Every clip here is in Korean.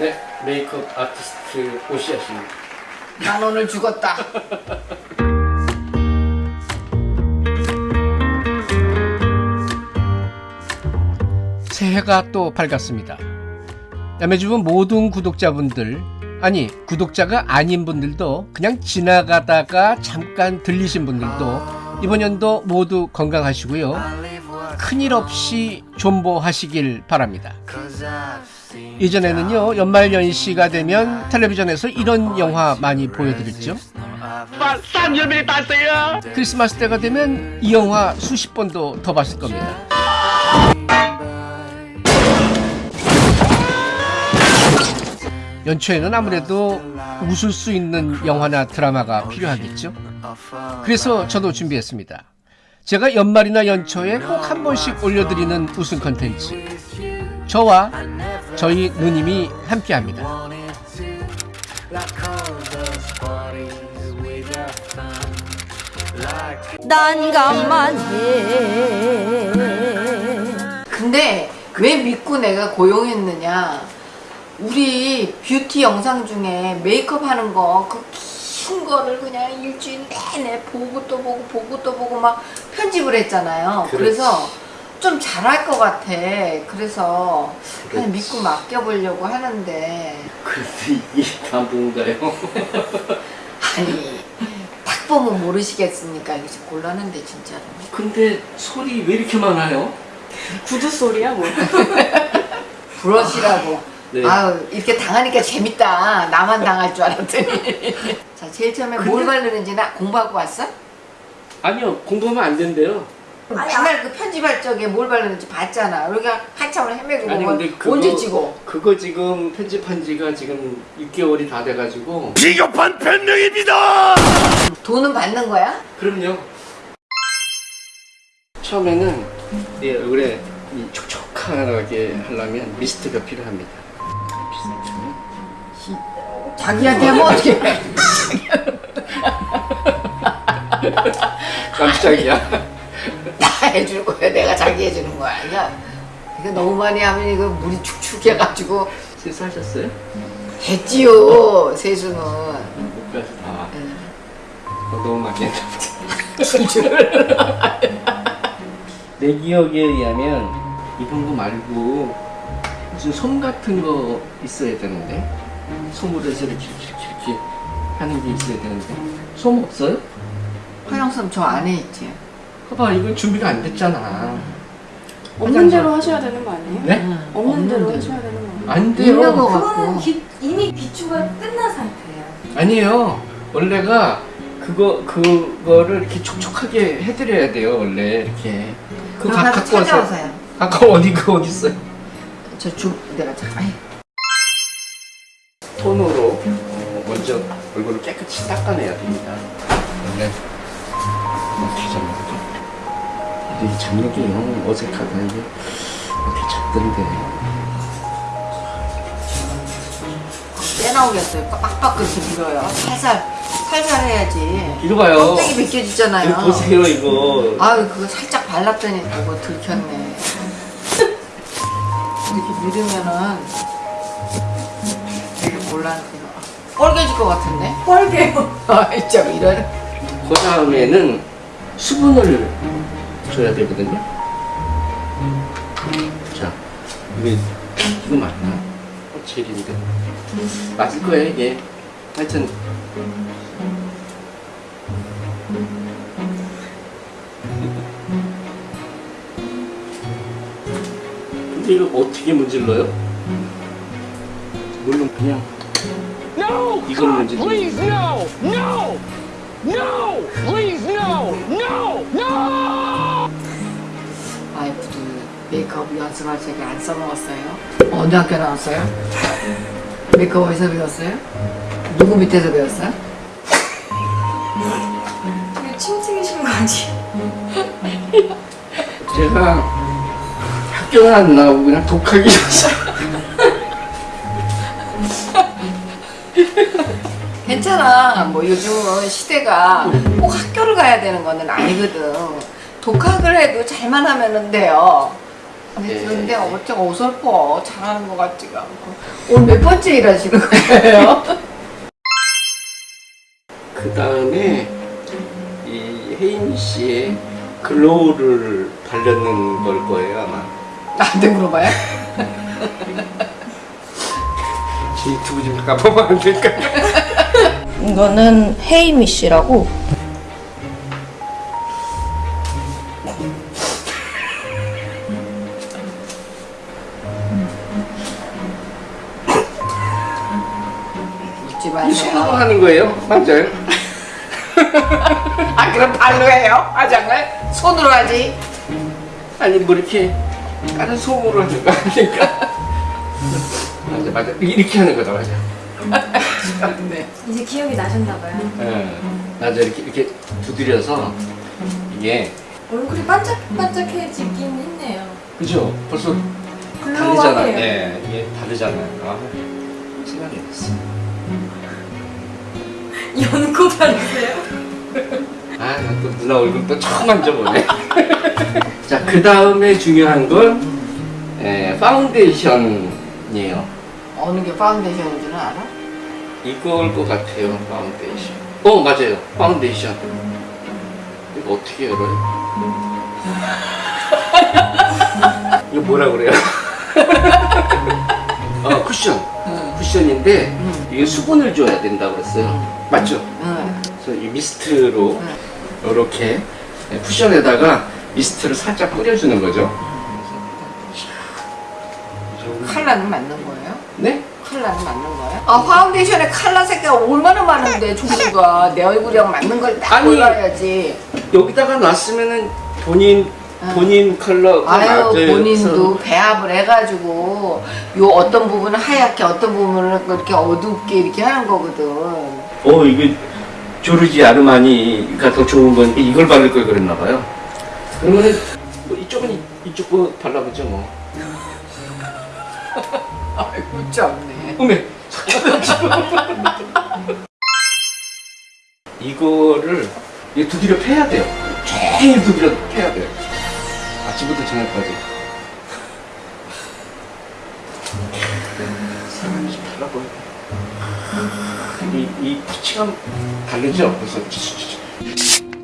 네, 메이크업 아티스트 오시아십니다. 난 오늘 죽었다. 새해가 또 밝았습니다. 야매주부 모든 구독자분들, 아니 구독자가 아닌 분들도 그냥 지나가다가 잠깐 들리신 분들도 이번 연도 모두 건강하시고요. 큰일 없이 존보하시길 바랍니다. 예전에는요 연말 연시가 되면 텔레비전에서 이런 영화 많이 보여드렸죠. 크리스마스 때가 되면 이 영화 수십 번도 더 봤을 겁니다. 연초에는 아무래도 웃을 수 있는 영화나 드라마가 필요하겠죠. 그래서 저도 준비했습니다. 제가 연말이나 연초에 꼭 한 번씩 올려드리는 웃음 컨텐츠. 저와 저희 누님이 함께합니다. 난감만 해 근데 왜 믿고 내가 고용했느냐? 우리 뷰티 영상 중에 메이크업 하는 거 그 긴 거를 그냥 일주일 내내 보고 또 보고 보고 또 보고 막 편집을 했잖아요. 그렇지. 그래서 좀 잘할 것 같아. 그래서 그냥. 믿고 맡겨보려고 하는데 그런데 이게 다 뭔가요? 아니 딱 보면 모르시겠습니까? 이게 좀 곤란한데 진짜로. 근데 소리 왜 이렇게 많아요? 구두 소리야 뭐 브러쉬라고. 네. 아유 이렇게 당하니까 재밌다. 나만 당할 줄 알았더니. 자 제일 처음에 뭘 바르는지 나 공부하고 왔어? 아니요, 공부하면 안 된대요. 맨날 그 편집할 적에 뭘 바르는지 봤잖아. 우리가 한참을 헤매고 아니 근데 그거, 언제 찍어? 그거 지금 편집한 지가 지금 6개월이 다 돼가지고 비겁한 변명입니다. 돈은 받는 거야? 그럼요. 처음에는 내 얼굴에 이 촉촉하게 하려면 미스트가 필요합니다. 자기한테 하면 어떻게 해? 깜짝이야. 다 해줄 거야. 내가 자기 해주는 거야. 아니야. 이거 너무 많이 하면 이거 물이 축축해가지고 세수하셨어요? 했지요. 세수는. 못까지 다. 응. 어, 너무 많이 했나 내 기억에 의하면 이런 거 말고 무슨 솜 같은 거 있어야 되는데 솜으로 해서 이렇게 이렇게 이렇게 하는 게 있어야 되는데 솜 없어요? 화장솜 저 안에 있지. 봐봐 이거 준비가 안 됐잖아 없는 대로 하셔야 되는 거 아니에요? 네? 응. 없는 대로. 하셔야 되는 거 아니에요? 안 돼요 같고. 기, 이미 비추가 끝난 상태예요 아니에요 원래가 그거 그거를 이렇게 촉촉하게 해드려야 돼요 원래 이렇게 그거 가, 갖고 와서 찾아오세요. 아까 어디 그 어디 있어요? 저 주, 내가 자, 아이, 손으로 어, 먼저 얼굴을 깨끗이 닦아내야 됩니다. 원래 어떻게 잡는 거죠? 이 잡는 게영 어색하다 이게 어떻게 잡던데 빼나오겠어요. 빡빡 그렇게 밀어요. 살살, 살살 해야지. 이거 봐요. 껍데기 벗겨지잖아요. 이거 보세요 이거 아유, 그거 살짝 발랐더니 그거 들켰네. 이렇게 밀으면은 되게 곤란해요. 뻘개질 것 같은데? 뻘개요 아, 진짜 이런. 그 다음에는 수분을 줘야 되거든요. 자, 이게 이거 맞나? 어, 젤인데 맞을 거예요 이게. 하여튼 근데 이거 어떻게 문질러요? 물론 그냥 이걸 문질러. Please no, no, no, please no, no, no. 메이크업 연습할 적에 안 써먹었어요? 어느 학교 나왔어요? 메이크업 어디서 배웠어요? 누구 밑에서 배웠어요? 이게 칭칭이신 거 아니에요? 제가 학교는 안 나오고 그냥 독하게 였어요. 괜찮아. 뭐 요즘은 시대가 꼭 학교를 가야 되는 거는 아니거든. 독학을 해도 잘만 하면 돼요. 근데 예. 근데 어째 어설퍼 잘하는 것 같지가 않고 오늘 몇 번째 일하시는 거예요? 그 다음에 이 혜인 씨의 글로우를 바르는 걸 거예요 아마. 나한테 물어봐요? 이 유튜브 좀 잠깐 보면 안 될까? 이거는 헤이미 씨라고 하는 거예요? 맞아요? 아 그럼 발로 해요? 화장을? 손으로 하지? 아니 뭐 이렇게 다른 손으로 하는 거 아닙니까? 맞아 맞아 이렇게 하는 거다 맞아. 네. 이제 기억이 나셨나 봐요. 예, 맞아 이렇게 이렇게 두드려서 이게 얼굴이 반짝반짝해지긴 했네요. 그죠? 벌써 다르잖아. 글로우하네요. 예, 이게 다르잖아요. 아, 시간이 됐어. 연고 바르세요? 아, 나 또 누나 얼굴 또 처음 만져보네. 자, 그 다음에 중요한 건 예, 파운데이션이에요. 어느 게 파운데이션인 줄은 알아? 이걸 것 같아요, 파운데이션. 어, 맞아요. 파운데이션. 이거 어떻게 열어요? 이거 뭐라 그래요? 어, 쿠션. 쿠션인데 이게 수분을 줘야 된다고 그랬어요. 맞죠? 응. 그래서 이 미스트로 이렇게 쿠션에다가 미스트를 살짝 뿌려주는 거죠. 칼라는 맞는 거예요? 네? 칼라는 맞는 거예요? 아 파운데이션에 칼라 색깔 얼마나 많은데 종류가 내 얼굴이랑 맞는 걸 딱 아니, 골라야지 여기다가 놨으면은 본인 본인 컬러가 아유. 본인도 배합을 해가지고 요 어떤 부분은 하얗게 어떤 부분은 그렇게 어둡게 이렇게 하는 거거든 어 이게 조르지 아르마니 가 더 좋은 건 이걸 바를 걸 그랬나 봐요. 그러면은 뭐 이쪽은 이- 이쪽 거 발라보죠 뭐. 아이고 참네 어메 이거를 이 두드려 패야 돼요. 종일 두드려 패야 돼요. 아침부터 저녁까지. 이, 이 피치감 다르죠? 그래서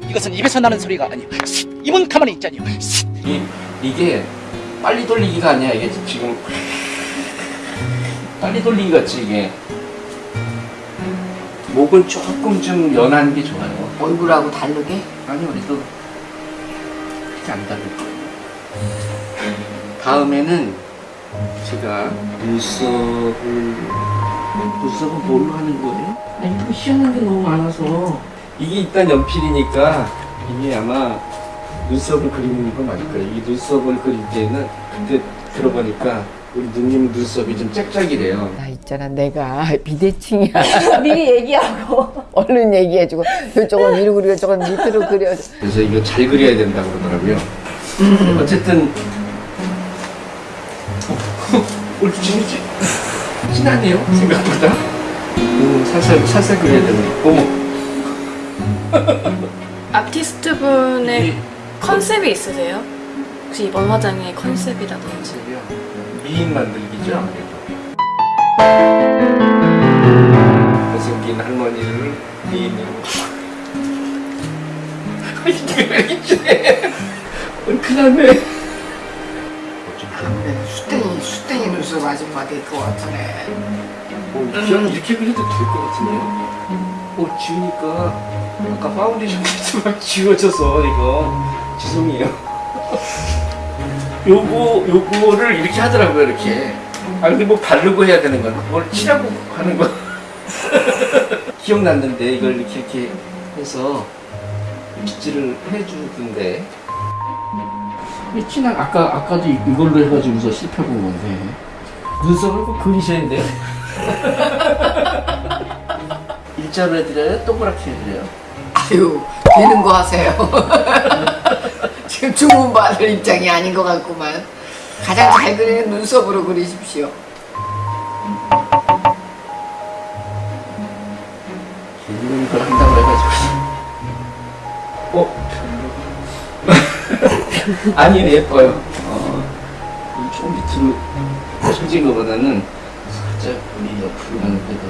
이것은 입에서 나는 소리가 아니야. 입은 가만히 있자니요. 이, 이게 빨리 돌리기가 아니야. 이게 지금 빨리 돌리기 같이 이게 목은 조금 좀 연한 게 좋아요. 얼굴하고 다르게 아니 우리도 그렇게 안 다를 거예요. 다음에는 제가 눈썹을 눈썹은 뭘로 하는 거예요? 아니 좀 희한한 게 너무 많아서 이게 일단 연필이니까 이게 아마 눈썹을 그리는 거 맞을 거예요. 이 눈썹을 그릴 때는 그때 들어보니까 우리 누님 눈썹이 좀 짝짝이래요. 나 있잖아 내가 비대칭이야 미리 얘기하고 얼른 얘기해주고 이쪽은 위로 그리고 저건 밑으로 그려 그래서 이거 잘 그려야 된다고 그러더라고요. 어쨌든 올 진이지 진하네요 생각보다. 음, 살살 살살 그려야. 어머. 아티스트 분의 이 컨셉이 있으세요? 혹시 이번 화장의 컨셉이라든지 컨셉이요. 미인 만들기죠. 못생긴 할머니를 미인으로. 이게 왜? 어, 큰일 났네. 눈썹 아줌마 될 것 같으네 어, 그냥 이렇게 그려도 될 것 같은데요? 어, 지우니까 아까 파운데이션 막 지워져서 이거 죄송해요. 요거 요거를 이렇게 하더라고요 이렇게. 아 근데 뭐 바르고 해야 되는 거는 뭘 칠하고 하는 거. 기억났는데 이걸 이렇게 이렇게 해서 빗질을 해주던데. 이 진한 아까 아까도 이- 이걸로 해가지고서 씹혀본 건데 눈썹을 꼭 그리셔야 돼요. 일자로 해드려요? 동그랗게 해드려요? 아유 되는 거 하세요 지금 주문 받을 입장이 아닌 것 같구만 가장 잘 그리는 눈썹으로 그리십시오 재밌는 걸 한다고 해가지고 어? 아니 예뻐요 어. 밑으로 처진 것보다는 살짝 우리 옆으로 가는 게 더.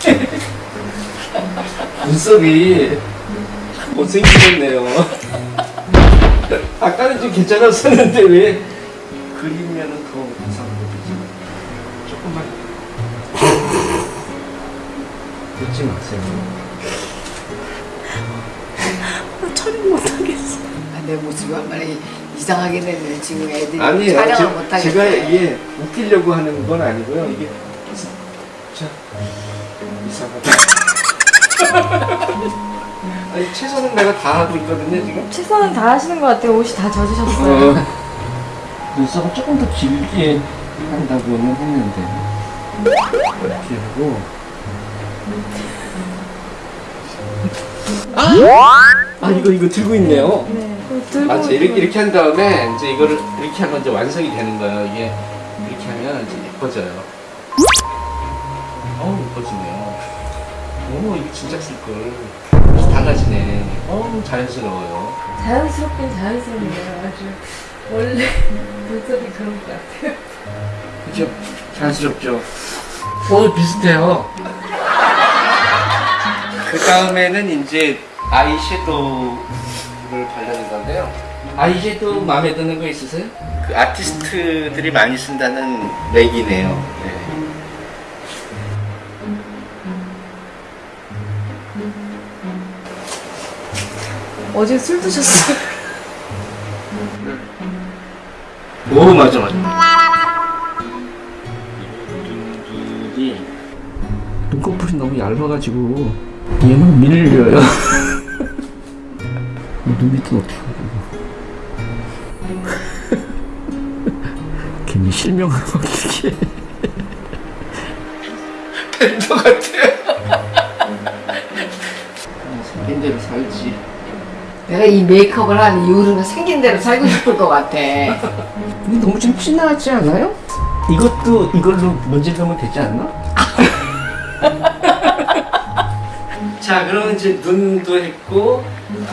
눈썹이 못생기겠네요. 아까는 좀 괜찮았었는데 왜 그리면은 더 이상한 거지? 조금만 웃지 마세요. 아, 내 모습이 얼마나 이상하게 됐네 지금 애들이 아니에요. 촬영을 제- 못하겠다 제가 이게 웃기려고 하는 건 아니고요. 이게 자 이상하다. 아니 최선은 내가 다 하고 있거든요 지금. 최선은 다 하시는 것 같아요. 옷이 다 젖으셨어요. 어, 눈썹을 조금 더 길게 한다고는 했는데 이렇게 하고 아 이거 이거 들고 있네요. 네. 들고 맞지 이렇게 이렇게 한 다음에 이제 이거를 이렇게 하면 이제 완성이 되는 거예요. 이게 이렇게 하면 이제 예뻐져요. 어우 예뻐지네요. 오 이거 진짜 쓸 걸. 달라지네. 어우 자연스러워요. 자연스럽긴 자연스럽네요. 아주 원래 눈썹이 그런 것 같아요. 그죠? 자연스럽죠. 오 비슷해요. 그 다음에는 이제 아이섀도우를 바르는 건데요. 아이섀도우 마음에 드는 거 있으세요? 그 아티스트들이 많이 쓴다는 맥이네요. 네. 어제 술 드셨어요? 오 맞아 맞아. 눈꺼풀이 너무 얇아가지고 얘는 밀려요. 눈 밑은 어떻게 괜히 실명을 어떻게 팬더 같아. 생긴 대로 살지. 내가 이 메이크업을 한 이유는 생긴 대로 살고 싶을 것 같아 근데 너무 좀 진하지 않아요? 이것도 이걸로 먼지 넣으면 되지 않나? 자, 그러면 이제 눈도 했고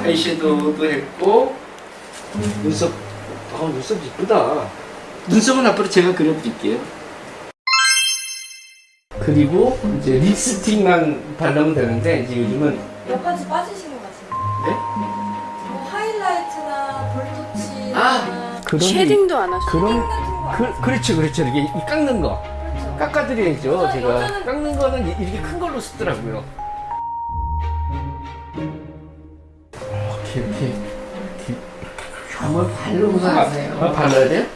아이섀도우도 했고 눈썹, 아 눈썹 이쁘다. 눈썹은 앞으로 제가 그려드릴게요. 그리고 이제 립스틱만 바르면 되는데 이제 요즘은 옆까지 빠지신 것 같은데. 네? 뭐 하이라이트나 볼터치나 아, 그런 쉐딩도 안 하시고 그런 그, 그렇죠, 그렇죠. 이게 이 깎는 거. 그렇죠. 깎아드려야죠, 여자- 제가. 깎는 거는 이- 이렇게 큰 걸로 쓰더라고요. 이렇게. 이렇게. 한번 바르고 가세요 아, 발라야 돼요?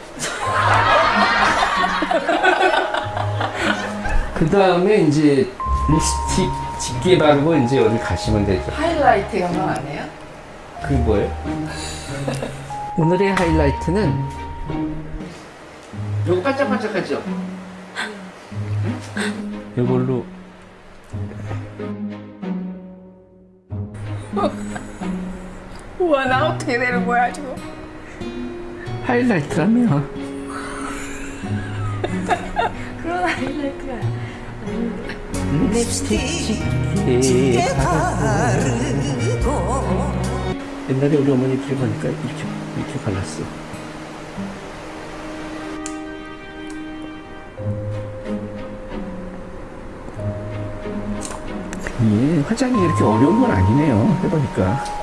그 다음에 이제 립스틱 짙게 바르고 이제 어디 가시면 되죠. 하이라이트 영화 안 해요? 그게 뭐예요? 오늘의 하이라이트는 요거 반짝반짝하죠? 요걸로 우와 나 어떻게 되는 거야 지금 하이라이트라며. 그런 하이라이트가 립스틱 짙게 바르고. 옛날에 우리 어머니 이렇게 보니까 이렇게 이렇게 발랐어. 예, 화장이 이렇게 어려운 건 아니네요 해보니까. 어,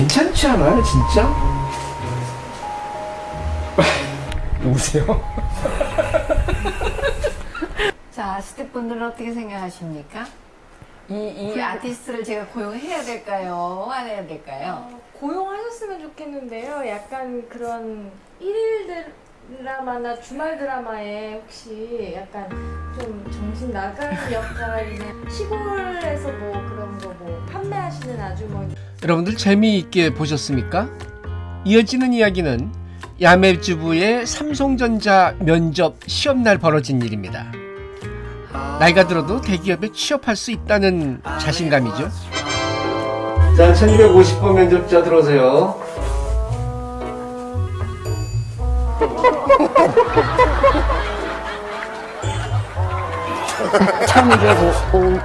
괜찮지 않아요 진짜? 누구세요? 자 스태프분들은 어떻게 생각하십니까? 이, 이 아티스트를 제가 고용해야 될까요? 안 해야 될까요? 어, 고용하셨으면 좋겠는데요. 약간 그런 일일 드라마나 주말 드라마에 혹시 약간 좀 정신 나간 역할이나 시골에서 뭐 그런 거 뭐 판매하시는 아주머니 여러분들 재미있게 보셨습니까? 이어지는 이야기는 야매주부의 삼성전자 면접 시험날 벌어진 일입니다. 나이가 들어도 대기업에 취업할 수 있다는 자신감이죠. 자, 1250번 면접자 들어오세요. 오,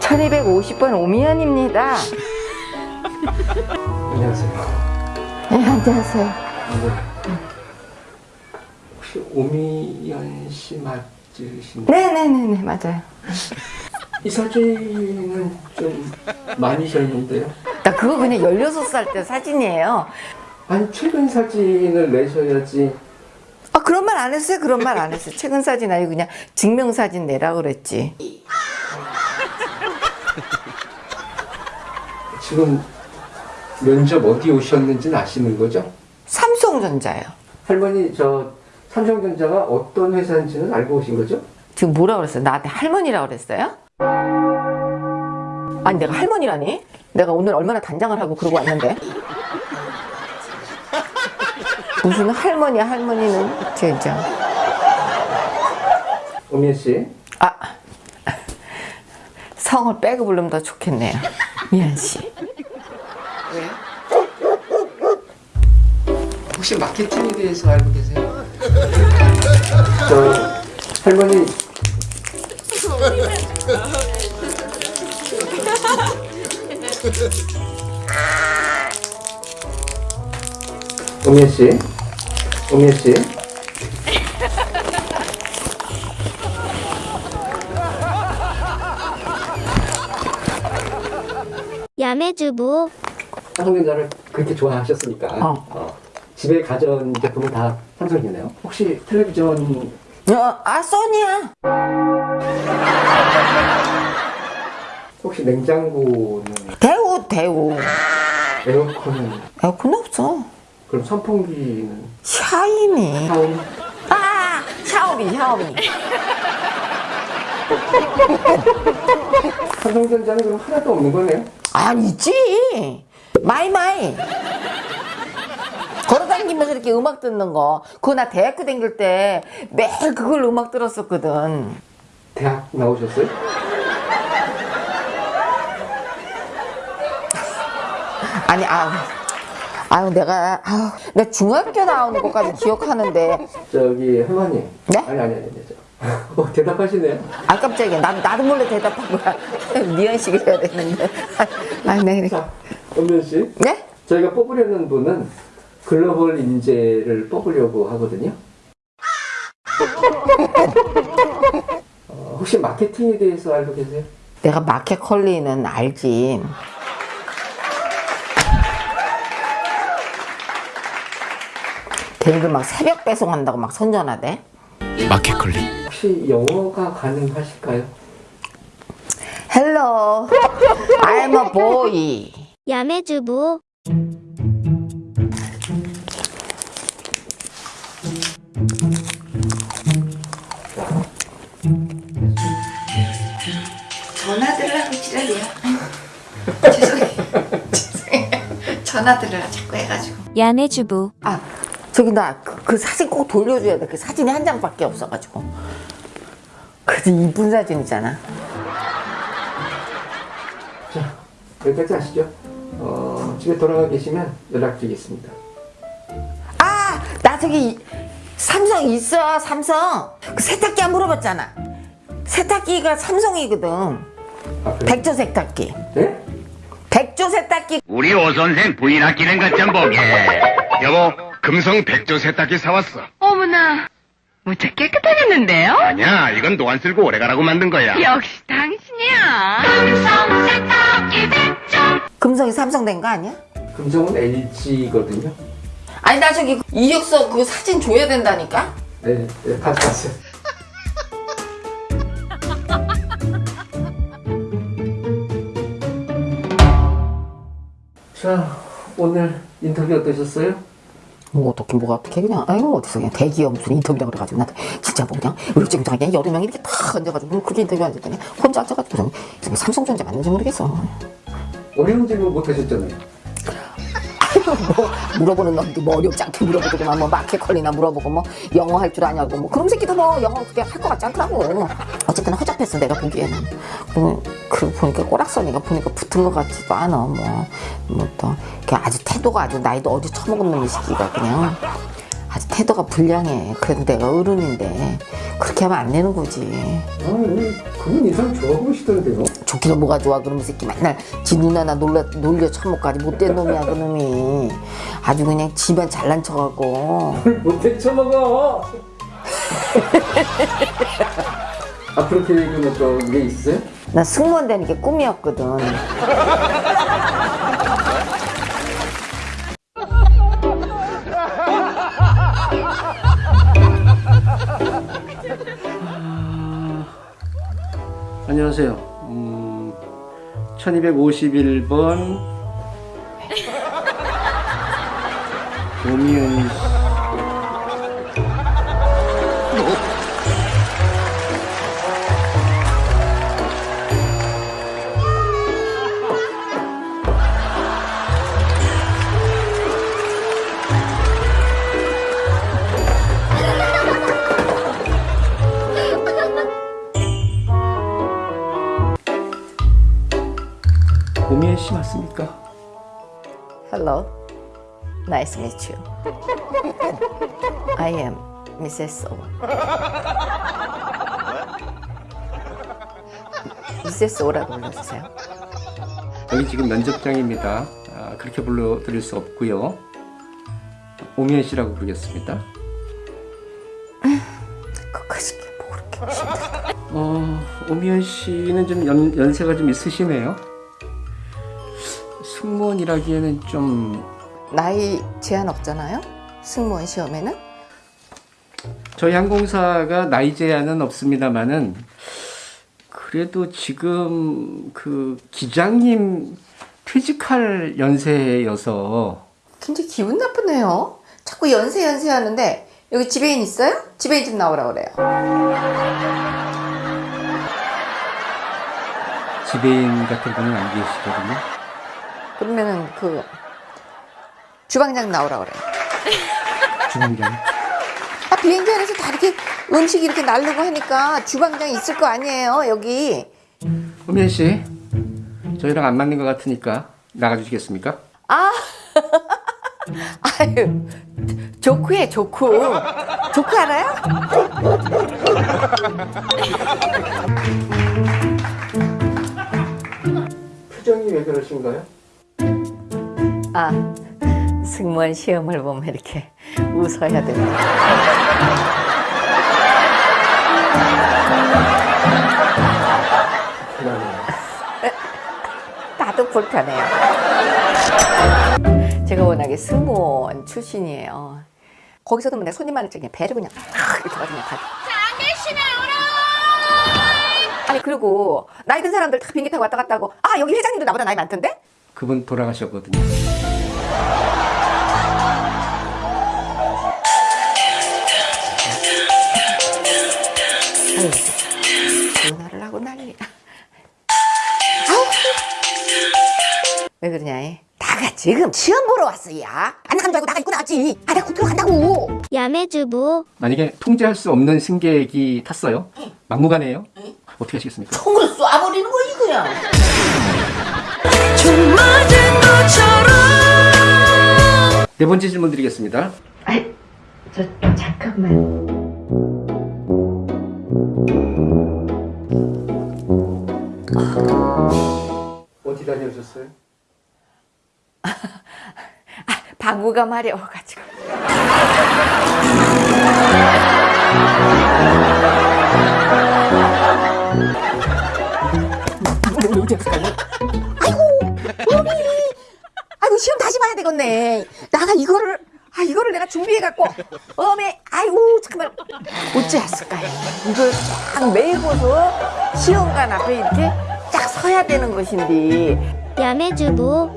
1250번 오미연입니다. 안녕하세요. 네, 안녕하세요. 혹시 오미연 씨 맞으신가요? 네네네네, 맞아요. 이 사진은 좀 많이 셨는데요. 나 그거 그냥 16살 때 사진이에요. 아니 최근 사진을 내셔야지 아, 그런 말 안 했어요. 그런 말 안 했어요. 최근 사진 아니고 그냥 증명사진 내라 그랬지. 지금 면접 어디 오셨는지는 아시는 거죠? 삼성전자요. 할머니 저 삼성전자가 어떤 회사인지는 알고 오신 거죠? 지금 뭐라 그랬어요? 나한테 할머니라 그랬어요? 아니 내가 할머니라니? 내가 오늘 얼마나 단장을 하고 그러고 왔는데 무슨 할머니야 할머니는 진짜 오미연 씨 아 성을 빼고 부르면 더 좋겠네요 미안 씨 혹시 마케팅에 대해서 알고 계세요? 저 할머니. 오미연 씨, 오미연 씨, 야매주부. 삼성전자를 그렇게 좋아하셨으니까? 어. 어, 집에 가전 제품은 다 삼성이네요. 혹시 텔레비전 어, 아 소니야. 혹시 냉장고는 대우 대우. 에어컨은 에어컨 없어. 그럼 선풍기는 샤이니. 샤오미? 아 샤오미 샤오미. 삼성전자는 그럼 하나도 없는 거네요. 아니지. 마이마이 걸어다니면서 이렇게 음악 듣는 거 그거 나 대학교 다닐 때 매일 그걸 음악 들었었거든 대학 나오셨어요? 아니 아우 아유 내가 아우 내 중학교 나오는 것까지 기억하는데 저기 할머니. 네? 아니 아니 아니. 저. 어, 대답하시네요. 아 깜짝이야 나, 나도 몰래 대답한 거야 미연식 해야 되는데 아네 네. 자, 엄면 씨. 네? 저희가 뽑으려는 분은 글로벌 인재를 뽑으려고 하거든요. 어, 혹시 마케팅에 대해서 알고 계세요? 내가 마켓 컬리는 알지 걔네들 막 새벽 배송한다고 막 선전하대 마켓 컬리 혹시 영어가 가능하실까요? Hello, I'm a boy. 야매주부 지랄이야. 죄송해요. 죄송해요. 전화들으라 자꾸 해가지고. 야매주부 아, 저기 나그 사진 꼭 돌려줘야 돼. 그 사진이 한 장밖에 없어가지고. 그 이쁜 사진이잖아. 자, 여기까지 하시죠. 어, 집에 돌아가 계시면 연락드리겠습니다. 아, 나 저기 삼성 있어, 삼성. 그 세탁기 안 물어봤잖아. 세탁기가 삼성이거든. 아? 백조 세탁기. 네? 백조 세탁기. 우리 오 선생 부인 아끼는 것 좀 보게 여보 금성 백조 세탁기 사왔어 어머나, 무척 깨끗하겠는데요? 아니야 이건 노안 쓸고 오래 가라고 만든 거야 역시 당신이야. 금성이 삼성 된 거 아니야? 금성은 LG거든요. 아니 나 저기 이력서 그 사진 줘야 된다니까? 네, 네 가져왔어요. 자, 오늘 인터뷰 어떠셨어요? 뭐 어떻게 뭐가 어떻게 그냥 아이고 어디서 그냥 대기업 무슨 인터뷰라 그래가지고 나 진짜 뭐 그냥 울증장하게 여러 명이 이렇게 탁 앉아가지고 뭐 그렇게 인터뷰 앉았더니 혼자 앉아가지고 좀 삼성전자 맞는지 모르겠어 어려운 질문 못 하셨잖아요. 뭐 물어보는 놈도 뭐 어렵지 않게 물어보더만 뭐 마켓 컬리나 물어보고 뭐 영어 할 줄 아냐고 뭐 그런 새끼도 뭐 영어 그렇게 할 것 같지 않더라고 어쨌든 허접했어 내가 보기에는 그, 그 보니까 꼬락서니가 보니까 붙은 것 같지도 않아 뭐뭐또 아주 태도가 아주 나이도 어디 처먹은 놈이 새끼가 그냥 아주 태도가 불량해. 그래도 내가 어른인데 그렇게 하면 안 되는 거지. 그분 인상 좋아 보이시던데요? 좋기는 뭐가 좋아 그놈의 새끼 맨날 지 누나나 놀려, 놀려 처먹까지 못된 놈이야 그놈이 아주 그냥 지만 잘난 척하고 못해 쳐먹어. 앞으로 계획은 어떤 게 있어요? 나 승무원 되는 게 꿈이었거든 안녕하세요. 음, 1251번 오미연 맞습니까? Hello Nice to meet you I am Mrs. O Mrs. O라고 불러주세요 여기 지금 면접장입니다. 아, 그렇게 불러드릴 수 없고요. 오미연 씨라고 부르겠습니다. 그것이 뭐 그렇게 어, 오미연 씨는 좀 연, 연세가 좀 있으시네요. 승무원이라기에는 좀 나이 제한 없잖아요 승무원 시험에는 저희 항공사가 나이 제한은 없습니다만은 그래도 지금 그 기장님 퇴직할 연세여서 굉장히 기분 나쁘네요. 자꾸 연세 연세 하는데 여기 지배인 있어요? 지배인 좀 나오라 그래요. 지배인 같은 분은 안 계시거든요. 그러면은 그 주방장 나오라 그래요. 주방장. 아 비행기 안에서 다 이렇게 음식 이렇게 날르고 하니까 주방장 있을 거 아니에요 여기. 오미연 씨, 저희랑 안 맞는 것 같으니까 나가주시겠습니까? 아 아유 조크해 조크 조크 알아요? 표정이 왜 그러신가요? 아 승무원 시험을 보면 이렇게 웃어야 됩니다. 나도 불편해요. 제가 워낙에 승무원 출신이에요. 거기서도 맨날 손님 많을 적에 배를 그냥 팍 이렇게 그냥 가. 아니 그리고 나이 든 사람들 다 비행기 타고 왔다 갔다 하고 아 여기 회장님도 나보다 나이 많던데? 그분 돌아가셨거든요. 전화를 하고 난리야. 아우. 왜 그러냐? 이? 나가 지금 시험 보러 왔어, 야. 안 나간 줄 알고 나가 입고 나왔지. 아, 내가 국토로 간다고. 야매주부 만약에 통제할 수 없는 승객이 탔어요. 막무가내예요. 어떻게 하시겠습니까? 총을 쏴버리는 거지, 그냥. 네 번째 질문 드리겠습니다. 저, 잠깐만. 어디 다녀오셨어요? 방구가 마려워가지고. 쫙 메고서 시험관 앞에 이렇게 쫙 서야 되는 것인데. 야매주부